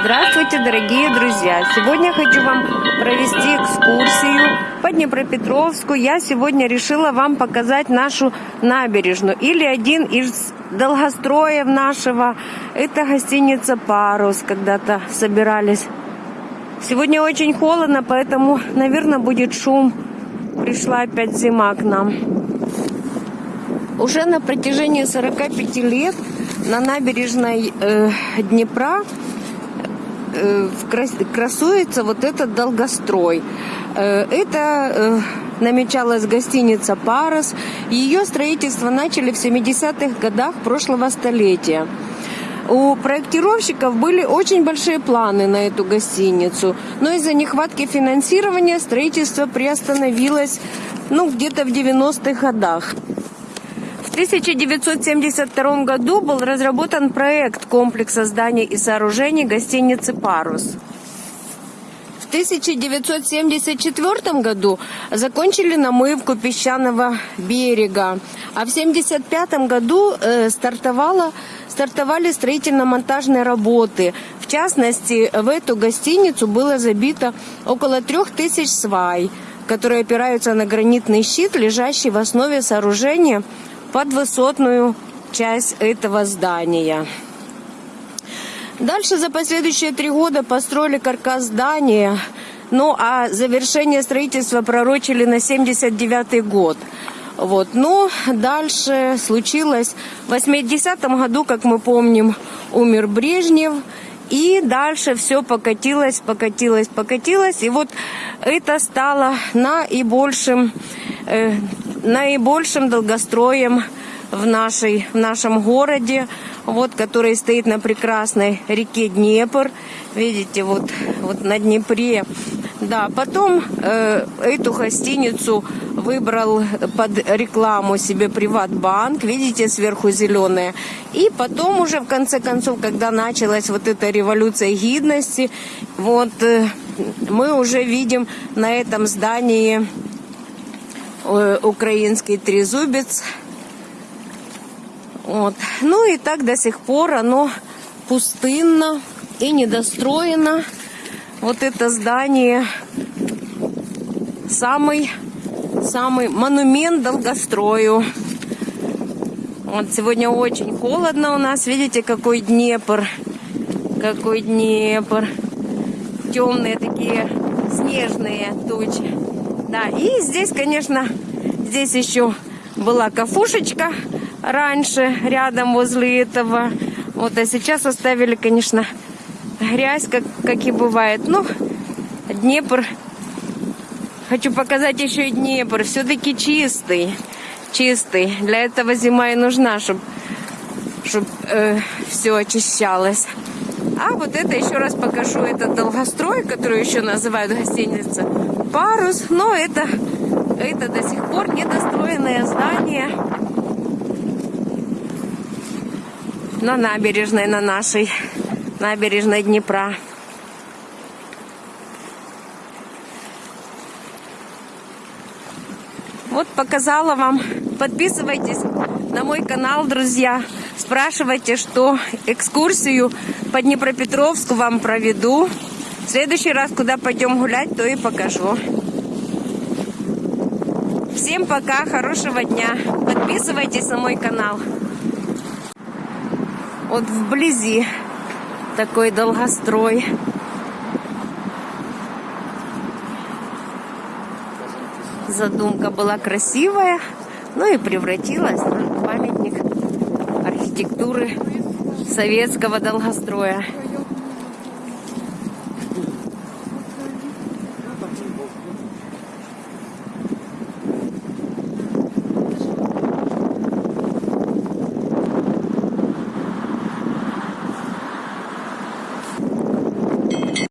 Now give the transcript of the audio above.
Здравствуйте, дорогие друзья! Сегодня хочу вам провести экскурсию по Днепропетровску. Я сегодня решила вам показать нашу набережную или один из долгостроев нашего. Это гостиница «Парус». Когда-то собирались. Сегодня очень холодно, поэтому, наверное, будет шум. Пришла опять зима к нам. Уже на протяжении 45 лет на набережной э, Днепра красуется вот этот долгострой. Э, это э, намечалась гостиница «Парус». Ее строительство начали в 70-х годах прошлого столетия. У проектировщиков были очень большие планы на эту гостиницу, но из-за нехватки финансирования строительство приостановилось ну, где-то в 90-х годах. 1972 году был разработан проект комплекса зданий и сооружений гостиницы «Парус». В 1974 году закончили намывку песчаного берега, а в 1975 году э, стартовала, стартовали строительно-монтажные работы. В частности, в эту гостиницу было забито около трех тысяч свай, которые опираются на гранитный щит, лежащий в основе сооружения под высотную часть этого здания. Дальше за последующие три года построили каркас здания, ну а завершение строительства пророчили на 79 год. Вот. Но дальше случилось в 80-м году, как мы помним, умер Брежнев. И дальше все покатилось, покатилось, покатилось. И вот это стало наибольшим э, наибольшим долгостроем в, нашей, в нашем городе, вот, который стоит на прекрасной реке Днепр. Видите, вот, вот на Днепре. Да, потом э, эту гостиницу выбрал под рекламу себе Приватбанк, видите, сверху зеленая. И потом уже, в конце концов, когда началась вот эта революция гидности, вот э, мы уже видим на этом здании украинский трезубец. Вот. Ну и так до сих пор оно пустынно и недостроено. Вот это здание самый, самый монумент долгострою. Вот сегодня очень холодно у нас. Видите, какой Днепр. Какой Днепр. Темные такие снежные тучи. Да, и здесь, конечно, здесь еще была кафушечка раньше, рядом возле этого. Вот, а сейчас оставили, конечно, грязь, как, как и бывает. Ну, Днепр. Хочу показать еще и Днепр. Все-таки чистый. Чистый. Для этого зима и нужна, чтобы чтоб, э, все очищалось. А вот это еще раз покажу. Это долгострой, который еще называют гостиница парус, но это, это до сих пор недостроенное здание на набережной, на нашей набережной Днепра. Вот показала вам. Подписывайтесь на мой канал, друзья. Спрашивайте, что экскурсию по Днепропетровску вам проведу. В следующий раз, куда пойдем гулять, то и покажу. Всем пока, хорошего дня. Подписывайтесь на мой канал. Вот вблизи такой долгострой. Задумка была красивая, ну и превратилась архитектуры советского долгостроя.